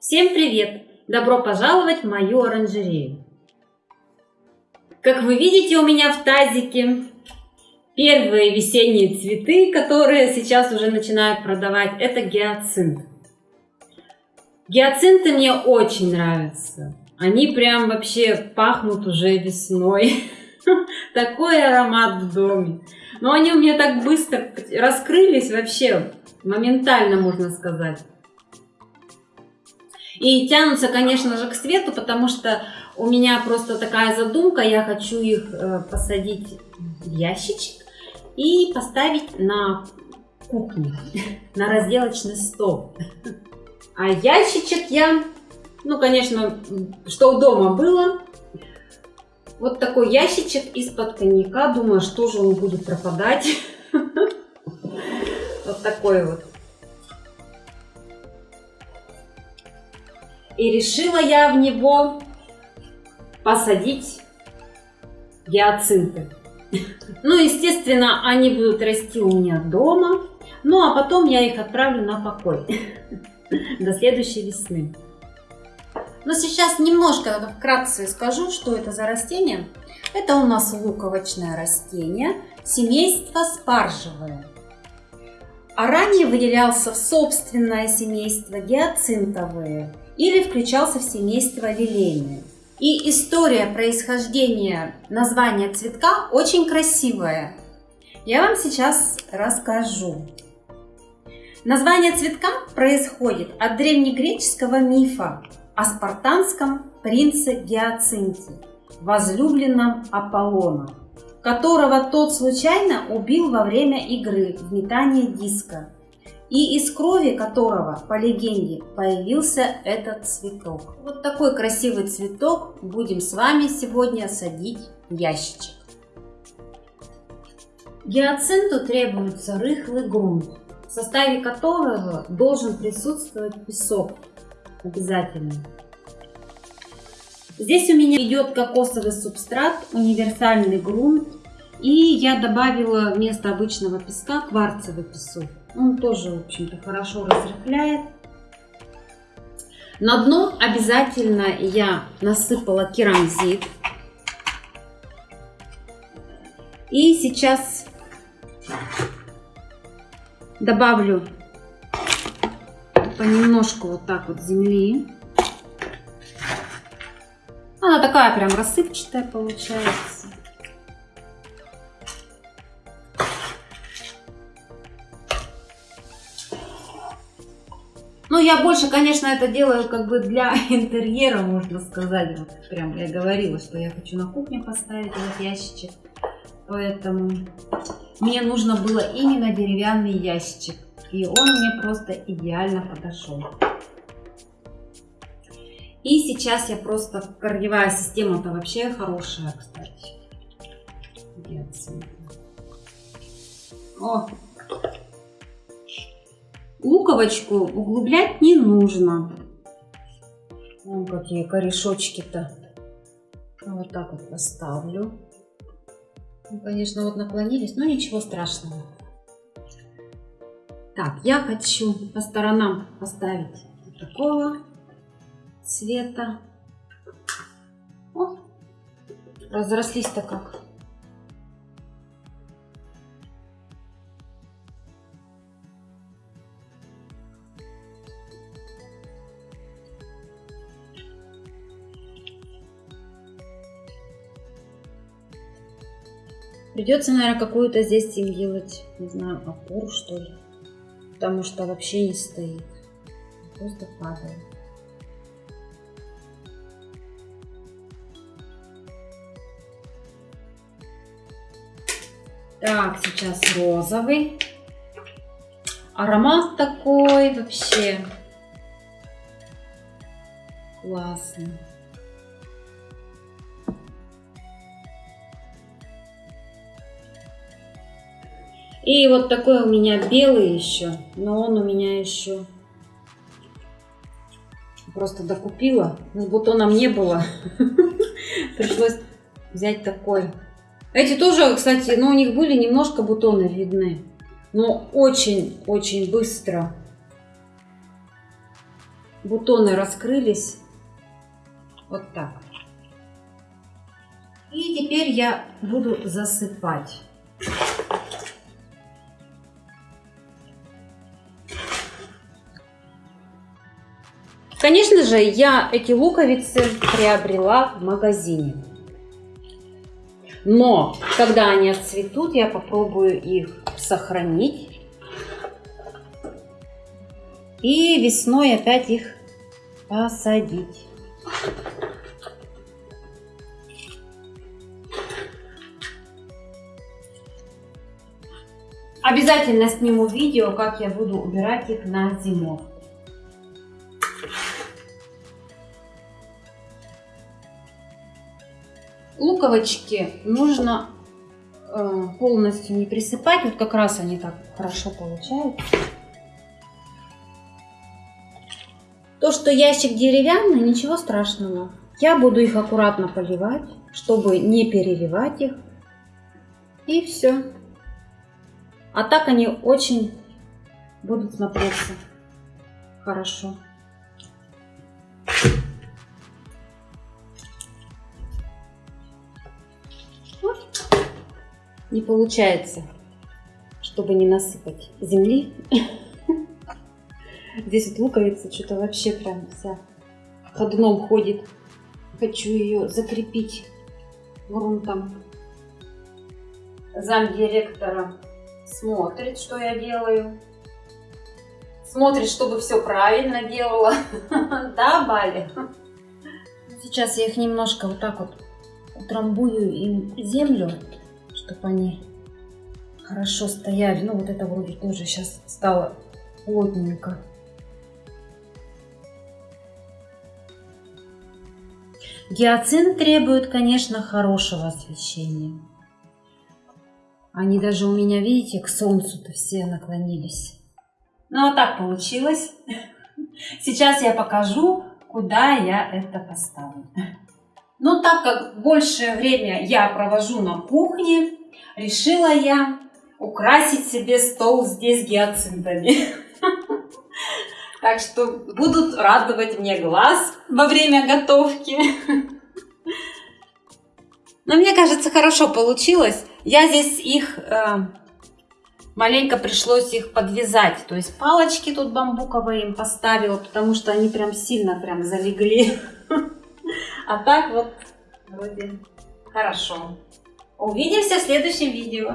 Всем привет! Добро пожаловать в мою оранжерею! Как вы видите у меня в тазике первые весенние цветы, которые сейчас уже начинают продавать, это гиацинт. Гиацинты мне очень нравятся. Они прям вообще пахнут уже весной. Такой аромат в доме. Но они у меня так быстро раскрылись вообще, моментально можно сказать. И тянутся, конечно же, к свету, потому что у меня просто такая задумка, я хочу их э, посадить в ящичек и поставить на кухне, на разделочный стол. А ящичек я, ну, конечно, что у дома было, вот такой ящичек из-под коньяка, думаю, что же он будет пропадать. Вот такой вот. И решила я в него посадить гиацинты. Ну, естественно, они будут расти у меня дома. Ну, а потом я их отправлю на покой до следующей весны. Но сейчас немножко вкратце скажу, что это за растение. Это у нас луковочное растение, семейство спаржевое. А ранее выделялся в собственное семейство гиацинтовые или включался в семейство лилейные. И история происхождения названия цветка очень красивая. Я вам сейчас расскажу. Название цветка происходит от древнегреческого мифа о спартанском принце Гиацинте, возлюбленном Аполлона, которого тот случайно убил во время игры в метание диска и из крови которого, по легенде, появился этот цветок. Вот такой красивый цветок будем с вами сегодня садить в ящичек. Гиацинту требуется рыхлый грунт, в составе которого должен присутствовать песок обязательно. Здесь у меня идет кокосовый субстрат, универсальный грунт, и я добавила вместо обычного песка кварцевый песок. Он тоже, в общем-то, хорошо разрыхляет. На дно обязательно я насыпала керамзит. И сейчас добавлю понемножку вот так вот земли. Она такая прям рассыпчатая получается. Я больше, конечно, это делаю как бы для интерьера, можно сказать. Вот прям я говорила, что я хочу на кухне поставить этот ящичек. Поэтому мне нужно было именно деревянный ящичек. И он мне просто идеально подошел. И сейчас я просто, корневая система-то вообще хорошая, кстати. О, Луковочку углублять не нужно. Вон какие корешочки-то. Вот так вот поставлю. Ну, конечно, вот наклонились, но ничего страшного. Так, я хочу по сторонам поставить вот такого цвета. О, разрослись-то как. Придется, наверное, какую-то здесь им делать, не знаю, опору, что ли. Потому что вообще не стоит. Просто падает. Так, сейчас розовый. Аромат такой вообще классный. И вот такой у меня белый еще, но он у меня еще просто докупила. С бутоном не было. Пришлось взять такой. Эти тоже, кстати, ну у них были немножко бутоны видны. Но очень-очень быстро бутоны раскрылись. Вот так. И теперь я буду засыпать. Конечно же, я эти луковицы приобрела в магазине. Но, когда они отцветут, я попробую их сохранить. И весной опять их посадить. Обязательно сниму видео, как я буду убирать их на зимовку. Луковочки нужно э, полностью не присыпать. Вот как раз они так хорошо получаются. То, что ящик деревянный, ничего страшного. Я буду их аккуратно поливать, чтобы не переливать их. И все. А так они очень будут смотреться хорошо. Не получается, чтобы не насыпать земли. Здесь вот луковица что-то вообще прям вся ходуном ходит. Хочу ее закрепить грунтом. Зам директора смотрит, что я делаю. Смотрит, чтобы все правильно делала. Да, Бали? Сейчас я их немножко вот так вот утрамбую им землю чтобы они хорошо стояли. Ну, вот это вроде тоже сейчас стало плотненько. Гиацинт требует, конечно, хорошего освещения. Они даже у меня, видите, к солнцу-то все наклонились. Ну, вот так получилось. Сейчас я покажу, куда я это поставлю. Но так как большее время я провожу на кухне, решила я украсить себе стол здесь гиацинтами. Так что будут радовать мне глаз во время готовки. Но мне кажется, хорошо получилось. Я здесь их э, маленько пришлось их подвязать. То есть палочки тут бамбуковые им поставила, потому что они прям сильно прям залегли. А так вот вроде хорошо. Увидимся в следующем видео.